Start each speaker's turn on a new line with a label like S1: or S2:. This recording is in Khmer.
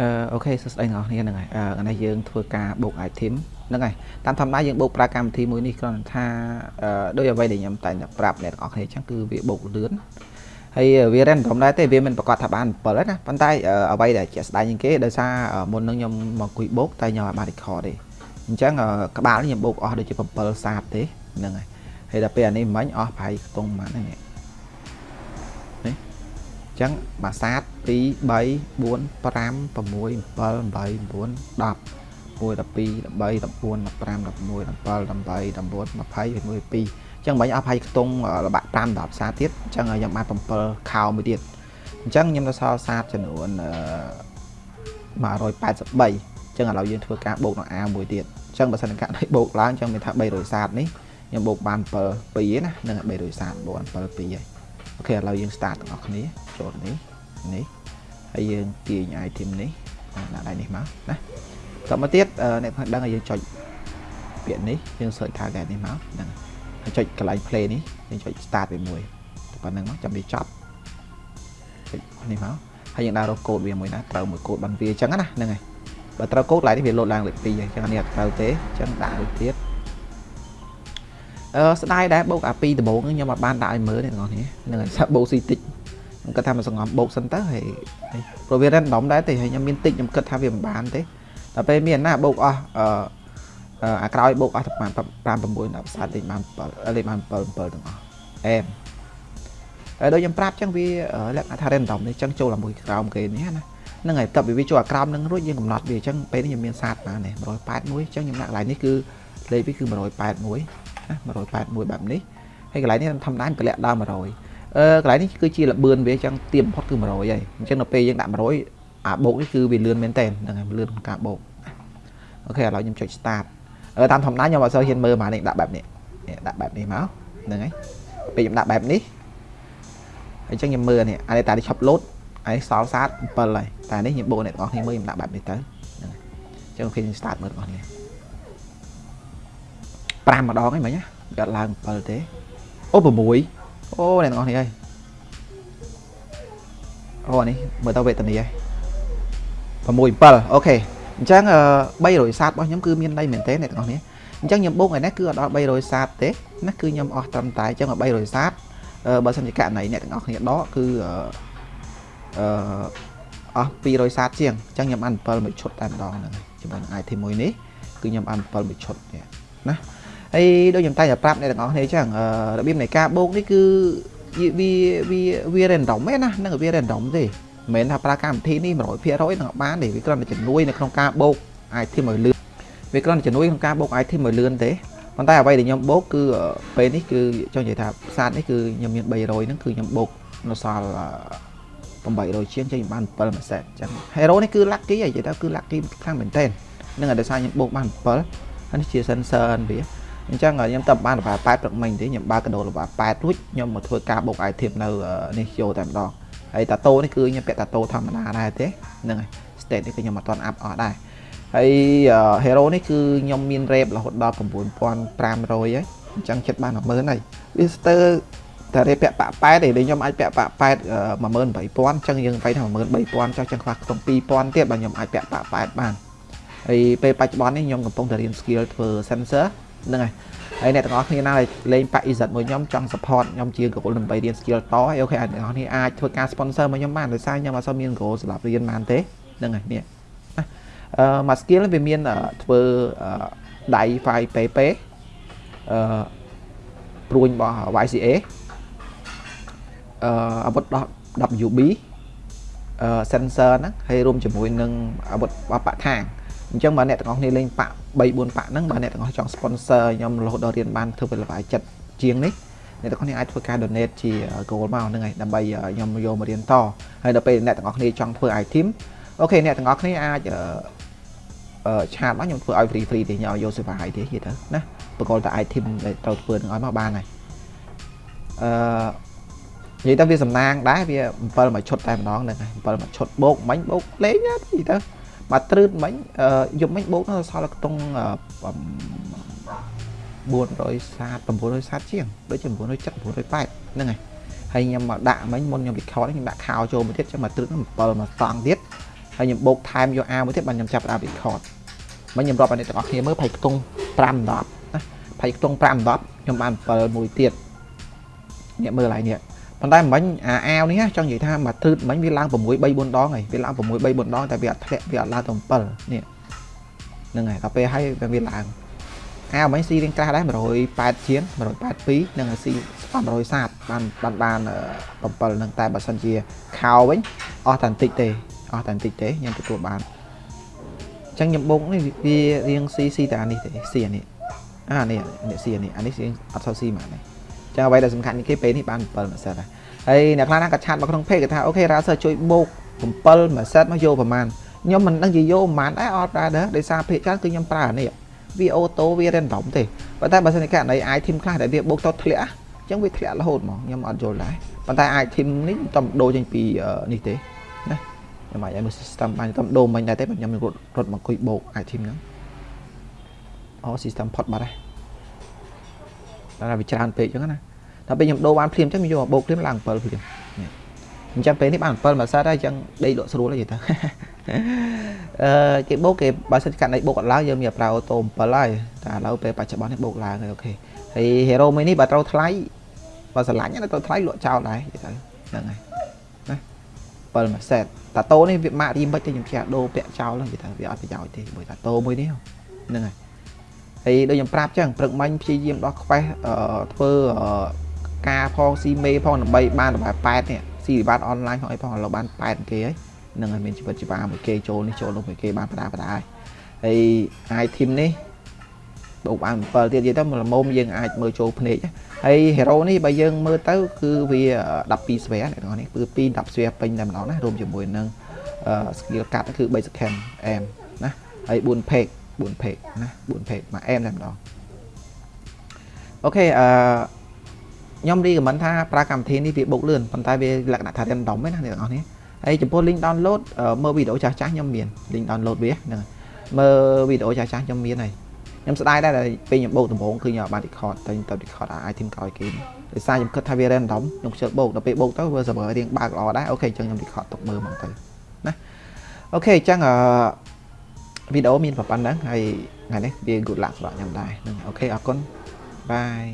S1: អឺអូខេសួស្តីអ្នកនរគ្នាហ្នឹងហើយអឺនេះយើងធ្វើការបូក item ហ្នឹងហើយតាមធម្មតាយើងបូកប្រើកម្មវិធីមួយនេះគ្រាន់តែថាអឺដោយអ្វីដែលខ្ញុំតែងតែប្រាប់អ្នកទាំងអស់គ្នាអញ្ចឹងគឺវាបូកលឿនហើយវា random ដែរទេវាមិនប្រកាសថាបាន7ទេណាប៉ុន្តែអ្វីដែលជាក់ស្ដែងជាងគេដោយសារមុននឹងខ្ញុំមកគួយបូកតែខ្ញុំអត់បាន record ទេអញ្ចឹងក្បាលខ្ញុំបូកអស់ដូចជា7សាបទេហ្នឹងហើយហើយដល់ពេលអានេះមិញអស់ប្រហែលខ្ទង់ប៉ុន្មានហ្នឹង ចឹងបាសាទ2 3 4 5 6 7 8 9 10 1 12 13 14 15 16 17 19 20 21ចឹងបាញ់អស់ហើយខ្ទង់របាក់5ដល់ផ្សារទៀតចឹងខ្ញុំបាន7ខោមួយទៀតអញ្ចឹងខ្ញុំទៅសល់សាទចំនួន183ចឹងឥឡូវយើងធ្វើការបូកនឹង A មួយទៀតចឹងបើសិនកានេះបូកឡើងចឹងមានថា300សាទនេះខ្ញុំបូកបាន7 2ណានឹង300សាទបូក7 2ហើយ អូខេឥឡូវយើង start ទាំងអស់គ្នាចូលនេះនេះហើយយើងទាញ item នេះដាក់ដៃនេះមកណាតមកទៀតអ្នកដឹងឲ្យយើងចុចពាក្យនេះយើង search target នេះមកហ្នឹងហើយចុចកន្លែង play នេះយើងចុច start វាមួយតែប៉ុណ្្នឹងមកចាំវាចប់ចុចនេះមកហើយយើងដាក់រកកូដវាមួយណាត្រូវមួយកូដបានវាអញ្ចឹងណាហ្នឹងហើយបើត្រូវកូដឡើងនេះវាលោតឡើងលេខ2អញ្ចឹងនេះអត់ត្រូវទេអញ្ចឹងដាក់មួយទៀតអឺ ស្ដាយដែរបូកអា2ដំបូងខ្ញុំអត់បានដាក់ឲ្យមើលទេបងប្អូនហ្នឹងហើយសាប់បូកស៊ីតិចខ្ញុំគិតថាមកសង្ងំបូកសិនទៅហើយព្រោះវា random ដែរទេហើយខ្ញុំមានតិចខ្ញុំគិតថាវាមិនបានទេតែពេលមានណាបូកអស់អឺអាក្រោយបូកអស់ប្រហែល5 6 10សាតលេខបាន7លេខបាន7 7ទាំងអស់អែមហើយដូចខ្ញុំប្រាប់ចឹងវាលក្ខណៈថា random នេះចឹងចូលជាមួយក្រោមគេនេះណាហ្នឹងហើយតើវាចូលអាក្រោមនឹងរួចយើងកំណត់វាចឹងពេលនេះខ្ញុំមានសាតបាននេះ181ចឹងខ្ញុំដាក់កន្លែងនេះគឺលេខវាគឺ181 ណា181បែបនេះហើយកន្លែងនេះធម្មតាតម្លាក់ដល់100អឺកន្លែងនេះគឺជាលបឿនវាចឹងទៀមផុតគឺ100ហើយអញ្ចឹងដល់ពេលយើងដាក់100អាបូកនេះគឺវាលឿនមែនតើហ្នឹងហើយលឿនក្នុងការបូកអូខេឥឡូវខ្ញុំចុច start តាមធម្មតាខ្ញុំអត់សូវហ៊ានមើលមកនេះដាក់បែបនេះនេះដាក់បែបនេះមកហ្នឹងហើយពេលខ្ញុំដាក់បែបនេះអញ្ចឹងខ្ញុំមើលនេះអានេះតានេះឈប់លោតហើយសល់សាត7ហើយតែនេះខ្ញុំបូកអ្នកទាំងអស់គ្នាមើលខ្ញុំដាក់បែបនេះទៅហ្នឹងហើយអញ្ចឹងគេខ្ញុំ start មើលទាំងអស់គ្នា 5ម្ដងហ្នឹងមិញណាអត់ឡើង7ទេអូ6អូអ្នកទាំងអស់គ្នាហើយអូនេះមើលទៅវេទនីហើយ6 7អូខេអញ្ចឹង300សាតរបស់ខ្ញុំគឺមានន័យមែនទេអ្នកទាំងអស់គ្នាអញ្ចឹងខ្ញុំបូកឯនេះគឺអត់ដល់300សាតទេណាគឺខ្ញុំអស់ត្រឹមតែអញ្ចឹង300សាតបើសិនជាករណីអ្នកទាំងអស់គ្នាដកគឺអឺអស់200សាតជាងអញ្ចឹងខ្ញុំអាន7មួយឈុតតែម្ដងហ្នឹងជាមួយនឹង item មួយនេះគឺខ្ញុំអាន7មួយឈុតនេះណា ហើយដូចខ្ញុំតែងតែប្រាប់អ្នកទាំងអស់គ្នាអញ្ចឹងរបៀបនៃការបូកនេះគឺវាវាវា random ទេណានឹងវា random ទេមិនមែនថាប្រើកម្មវិធីនេះ100%នឹងបានទេវាគ្រាន់តែជំនួយនៅក្នុងការបូក item ឲ្យលឿនវាគ្រាន់តែជំនួយក្នុងការបូក item ឲ្យលឿនទេប៉ុន្តែអ្វីដែលខ្ញុំបូកគឺពេលនេះគឺចង់និយាយថាផ្សារនេះគឺខ្ញុំមាន300ហ្នឹងគឺខ្ញុំបូកនៅសល់800ជាងចេញបាន7មួយសេតអញ្ចឹង hero នេះគឺ lucky ហើយនិយាយទៅគឺ lucky ខ្លាំងមែនទែននឹងឲ្យដោយសារខ្ញុំបូកបាន7ហើយនេះជា sensor វា អញ្ចឹងខ្ញុំទៅបានលបា8ព្រឹកមិញទេខ្ញុំបើកកដោលបា8រួចខ្ញុំមកធ្វើការបូក item នៅនេះយកតែម្ដងហើយតាតូនេះគឺខ្ញុំពាក់តាតូធម្មតាដែរទេហ្នឹងហើយ state នេះគឺខ្ញុំអត់ទាន់អាប់អស់ដែរហើយ hero នេះគឺខ្ញុំមាន rep រហូតដល់9500ហើយអញ្ចឹងចិត្តបាន10000ហើយវាស្ទើរតែ rep ពាក់ប៉8ទេខ្ញុំអាចពាក់ប៉8 18000អញ្ចឹងយើងបែរថា13000ចុះចឹងខ្វះខ្ទង់2000ទៀតបើខ្ញុំអាចពាក់ប៉8បានហើយពេលបច្ចុប្បន្ននេះខ្ញុំកំពុងតែរៀន skill ធ្វើ sensor ហ្នឹងហើយហើយអ្នកទាំងអស់គ្នាណាលេងប៉ EZ មួយខ្ញុំចង់ support ខ្ញុំជា goal ដើម្បីរៀន skill តហើយអូខេអ្នកទាំងអស់គ្នាអាចធ្វើការ sponsor មកខ្ញុំបានដោយសារខ្ញុំអត់សូវមាន goal សម្រាប់រៀនបានទេហ្នឹងហើយនេះអឺមួយ skill វាមានធ្វើដៃ file PP អឺព្រួញរបស់ YCA អឺអាវុធដោះ WB អឺ sensor ហ្នឹងហើយរួមជាមួយនឹងអាវុធបបថាង អញ្ចឹងបើអ្នកទាំងអស់គ្នាលេងប៉3 4ប៉ហ្នឹងបើអ្នកទាំងអស់ចង់ sponsor ខ្ញុំរហូតដល់រៀនបានធ្វើពេលល្បាយចិត្តជាងនេះអ្នកទាំងអស់គ្នាអាចធ្វើការ donate ជា goal មកហ្នឹងហើយដើម្បីខ្ញុំយកមករៀនតហើយដល់ពេលអ្នកទាំងអស់គ្នាចង់ធ្វើ item អូខេអ្នកទាំងអស់គ្នាអាចអឺឆាតមកខ្ញុំធ្វើឲ្យ free free ទេខ្ញុំឲ្យយក server ឲ្យទេនិយាយទៅណាបកលតែ item ដែលត្រូវធ្វើនឹងឲ្យមកបានហើយអឺនិយាយទៅវាសំណាងដែរវា7មួយឈុតតែម្ដងហ្នឹងហើយ7មួយឈុតបូកមិញបូកលេងណានិយាយទៅ បាទត្រឺតមិញយប់មិញបូកនៅសល់ខ្ទង់400សាត900សាតជាងដូចជា970 980ហ្នឹងហើយហើយខ្ញុំមកដាក់មិញមុនខ្ញុំ record ខ្ញុំដាក់ខោចូលមួយទៀតចាំមកត្រឹក7មកតង់ទៀតហើយខ្ញុំបូកថែមយក A មួយទៀតបានខ្ញុំចាប់ដើម record មិនខ្ញុំរាប់ឲ្យអ្នកទាំងអស់គ្នាមើលផៃខ្ទង់5 10ណាផៃខ្ទង់5 10ខ្ញុំបាន7មួយទៀតអ្នកមើលឡើយនេះ ប៉ុន្តែមិញអាអាវនេះចង់និយាយថាមកទឺតមិញវាឡើង6 3 4ដងហើយវាឡើង6 3 4ដងតែវាអត់ធ្លាក់វាអត់ឡើងទៅ7នេះហ្នឹងហើយដល់ពេលហើយវាឡើងអាវមិញស៊ីរៀងក្រាស់ដែរ108ជាង182និងស៊ី100សាតបានបានបាន7នឹងតែបើសិនជាខោវិញអស់តែបន្តិចទេអស់តែបន្តិចទេខ្ញុំទទួលបានអញ្ចឹងខ្ញុំបូកនេះវារៀងស៊ីស៊ីតែអានេះទេស៊ីអានេះអានេះនេះស៊ីអានេះអានេះស៊ីអត់សូវស៊ីមកនេះ ចឹងអ្វីដែលសំខាន់នេះគេពេលនេះបាន7ម៉ាសិតហើយហើយអ្នកខ្លះណាក៏ឆាតមកក្នុង page គេថាអូខេរ៉ាសើជួយបូក7ម៉ាសិតមកយកប្រហែលខ្ញុំមិនដឹងជាយកប្រហែលដែរអត់ប្រើដែរដោយសារភាគច្រើនគឺខ្ញុំប្រើអានេះវាអូតូវា random ទេប៉ុន្តែបើសិនជាករណី item ខ្លះដែលវាបូកទៅធ្លាក់អញ្ចឹងវាធ្លាក់រហូតហ្មងខ្ញុំអត់យល់ដែរប៉ុន្តែ item នេះខ្ញុំដូរចេញពីនេះទេណាខ្ញុំអាចឲ្យមើល system បានខ្ញុំដូរមិញដែរទេខ្ញុំរត់រត់មកអង្គុយបូក item ហ្នឹងអូ system ផុតបាត់ហើយ តែវាច្រើនពេកអញ្ចឹងណាដល់ពេលខ្ញុំដូរបានភ្លាមអញ្ចឹងខ្ញុំយកមកបូកភ្លាមឡើង7ភ្លាមអញ្ចឹងពេលនេះបាន7មួយសិតហើយអញ្ចឹងដេកលក់ស្រួលហើយទៅអឺគេបូកគេបើសិនកាត់ណៃបូកអត់ឡើងយើងមានប្រើអូតូ7ហើយតែឥឡូវពេលបច្ចុប្បន្ននេះបូកឡើងហើយអូខេហើយ hero មួយនេះបើត្រូវថ្លៃបើស្រឡាញ់ទៅថ្លៃលក់ចោលដែរទៅហ្នឹងហើយណា7មួយសេតតាតូនេះវាម៉ាក់រីមិចទេខ្ញុំជាដូរពាក់ចោលហ្នឹងទៅវាអត់ប្រយោជន៍ទេមួយតាតូមួយនេះហ្នឹងហើយ ហើយដូចខ្ញុំប្រាប់ចឹងព្រឹកមិញព្យាយាមដោះខ្វេះធ្វើការផងស៊ីមេផងដើម្បីបានតម្លៃ8នេះស៊ីវិបត្តិអនឡាញផងអីផងឥឡូវបាន8គេហើយនឹងឲ្យមានជីវិតជីវ៉ាមួយគេចូលនេះចូលនោះមួយគេបានបដាបដាហើយហើយ item នេះបូកបាន7ទៀតនិយាយទៅល្មមយើងអាចមើលចូលភ្នែកហើយ hero នេះបើយើងមើលទៅគឺវា12ស្វែអ្នកទាំងអស់នេះគឺ2 10ស្វែពេញតែម្ដងណារួមជាមួយនឹង skill cut គឺ3 second aim ណាហើយ4 page 4 page ណា4 page មួយ aim តែម្ដងអូខេអឺខ្ញុំរីកមិនថាប្រើកម្មវិធីនេះវាបុកលឿនប៉ុន្តែវាលក្ខណៈថា random ឯណាអ្នកទាំងអស់នេះហើយចំពោះ link download មើលវីដេអូចាស់ចាស់ខ្ញុំមាន link download វាហ្នឹងមើលវីដេអូចាស់ចាស់ខ្ញុំមានហើយខ្ញុំស្ដាយដែរពេលខ្ញុំបោកដំបូងគឺខ្ញុំអត់បាន record តែខ្ញុំទៅ record អា item ក្រោយគេដោយសារខ្ញុំគិតថាវា random ខ្ញុំខ្ជិលបោកដល់ពេលបោកទៅវា server រៀងបើកល្អដែរអូខេអញ្ចឹងខ្ញុំ record ទុកមើលហ្មងទៅណាអូខេអញ្ចឹងអឺ វីដេអូមានប៉ុណ្ណឹងហើយថ្ងៃនេះវា good luck សម្រាប់ខ្ញុំដែរហ្នឹងអូខេអរគុណបាយ